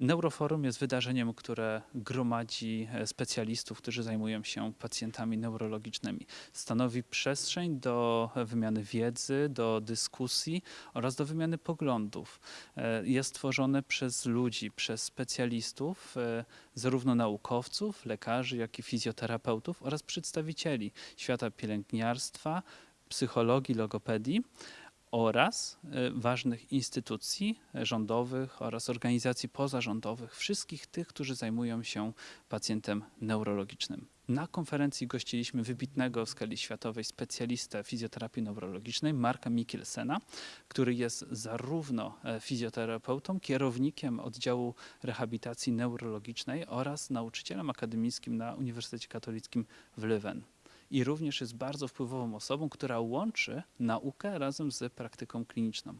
Neuroforum jest wydarzeniem, które gromadzi e, specjalistów, którzy zajmują się pacjentami neurologicznymi. Stanowi przestrzeń do wymiany wiedzy, do dyskusji oraz do wymiany poglądów. E, Jest tworzone przez ludzi, przez specjalistów, e, zarówno naukowców, lekarzy, jak i fizjoterapeutów oraz przedstawicieli świata pielęgniarstwa, psychologii, logopedii oraz e, ważnych instytucji rządowych oraz organizacji pozarządowych, wszystkich tych, którzy zajmują się pacjentem neurologicznym. Na konferencji gościliśmy wybitnego w skali światowej specjalistę fizjoterapii neurologicznej, Marka Mikkelsena, który jest zarówno e, fizjoterapeutą, kierownikiem oddziału rehabilitacji neurologicznej oraz nauczycielem akademickim na Uniwersytecie Katolickim w Leuven i również jest bardzo wpływową osobą, która łączy naukę razem z praktyką kliniczną.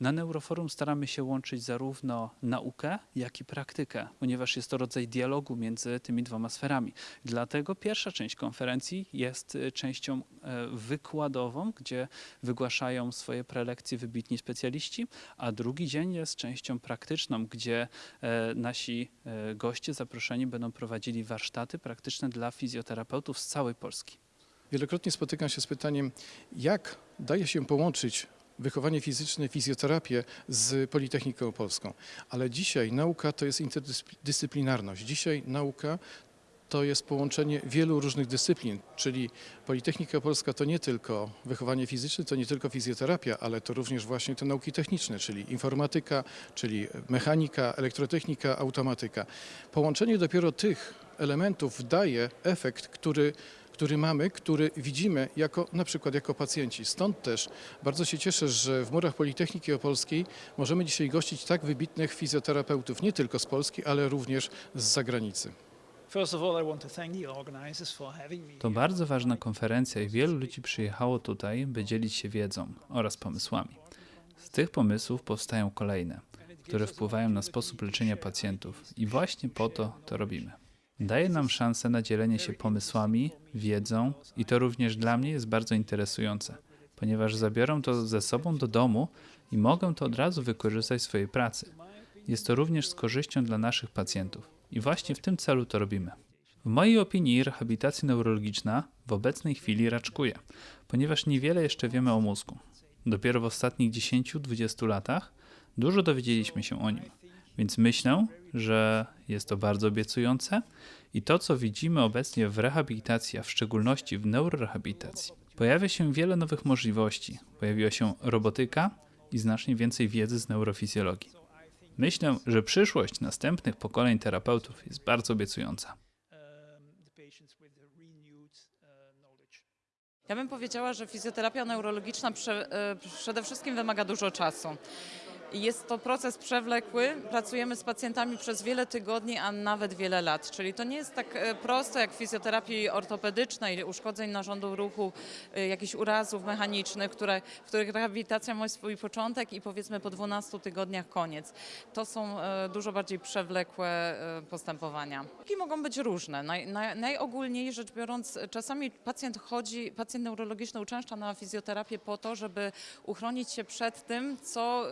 Na Neuroforum staramy się łączyć zarówno naukę, jak i praktykę, ponieważ jest to rodzaj dialogu między tymi dwoma sferami. Dlatego pierwsza część konferencji jest y, częścią e, wykładową, gdzie wygłaszają swoje prelekcje wybitni specjaliści, a drugi dzień jest częścią praktyczną, gdzie e, nasi e, goście zaproszeni będą prowadzili warsztaty praktyczne dla fizjoterapeutów z całej Polski. Wielokrotnie spotykam się z pytaniem, jak daje się połączyć wychowanie fizyczne, fizjoterapię z Politechniką Opolską. Ale dzisiaj nauka to jest interdyscyplinarność. Dzisiaj nauka to jest połączenie wielu różnych dyscyplin, czyli Politechnika Polska to nie tylko wychowanie fizyczne, to nie tylko fizjoterapia, ale to również właśnie te nauki techniczne, czyli informatyka, czyli mechanika, elektrotechnika, automatyka. Połączenie dopiero tych elementów daje efekt, który który mamy, który widzimy jako, na przykład jako pacjenci. Stąd też bardzo się cieszę, że w murach Politechniki Opolskiej możemy dzisiaj gościć tak wybitnych fizjoterapeutów, nie tylko z Polski, ale również z zagranicy. To bardzo ważna konferencja i wielu ludzi przyjechało tutaj, by dzielić się wiedzą oraz pomysłami. Z tych pomysłów powstają kolejne, które wpływają na sposób leczenia pacjentów i właśnie po to to robimy. Daje nam szansę na dzielenie się pomysłami, wiedzą i to również dla mnie jest bardzo interesujące, ponieważ zabiorę to ze sobą do domu i mogę to od razu wykorzystać w swojej pracy. Jest to również z korzyścią dla naszych pacjentów i właśnie w tym celu to robimy. W mojej opinii rehabilitacja neurologiczna w obecnej chwili raczkuje, ponieważ niewiele jeszcze wiemy o mózgu. Dopiero w ostatnich 10-20 latach dużo dowiedzieliśmy się o nim. Więc myślę, że jest to bardzo obiecujące i to, co widzimy obecnie w rehabilitacji, a w szczególności w neurorehabilitacji, pojawia się wiele nowych możliwości. Pojawiła się robotyka i znacznie więcej wiedzy z neurofizjologii. Myślę, że przyszłość następnych pokoleń terapeutów jest bardzo obiecująca. Ja bym powiedziała, że fizjoterapia neurologiczna e, przede wszystkim wymaga dużo czasu. Jest to proces przewlekły. Pracujemy z pacjentami przez wiele tygodni, a nawet wiele lat. Czyli to nie jest tak e, prosto jak w fizjoterapii ortopedycznej, uszkodzeń narządu ruchu, e, jakichś urazów mechanicznych, które, w których rehabilitacja ma swój początek i powiedzmy po 12 tygodniach koniec. To są e, dużo bardziej przewlekłe postępowania. I mogą być różne. Naj, naj, najogólniej rzecz biorąc, czasami pacjent chodzi, pacjent neurologiczny uczęszcza na fizjoterapię po to, żeby uchronić się przed tym, co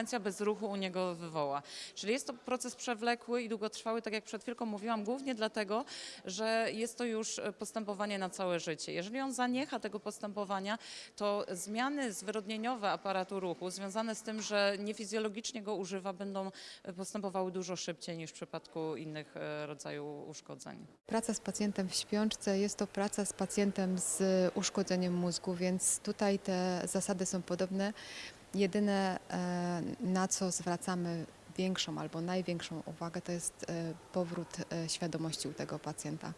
konsekwencja bezruchu u niego wywoła. Czyli jest to proces przewlekły i długotrwały, tak jak przed chwilką mówiłam, głównie dlatego, że jest to już postępowanie na całe życie. Jeżeli on zaniecha tego postępowania, to zmiany zwyrodnieniowe aparatu ruchu związane z tym, że niefizjologicznie go używa, będą postępowały dużo szybciej niż w przypadku innych e, rodzajów uszkodzeń. Praca z pacjentem w śpiączce jest to praca z pacjentem z uszkodzeniem mózgu, więc tutaj te zasady są podobne. Jedyne, e, na co zwracamy większą albo największą uwagę, to jest e, powrót e, świadomości u tego pacjenta.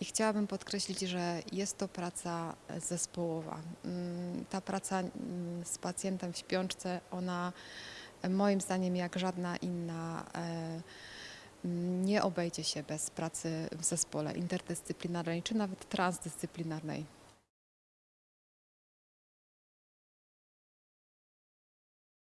I chciałabym podkreślić, że jest to praca zespołowa. Mm, Ta praca mm, z pacjentem w śpiączce, ona moim zdaniem jak żadna inna nie obejdzie się bez pracy w zespole interdyscyplinarnej czy nawet transdyscyplinarnej.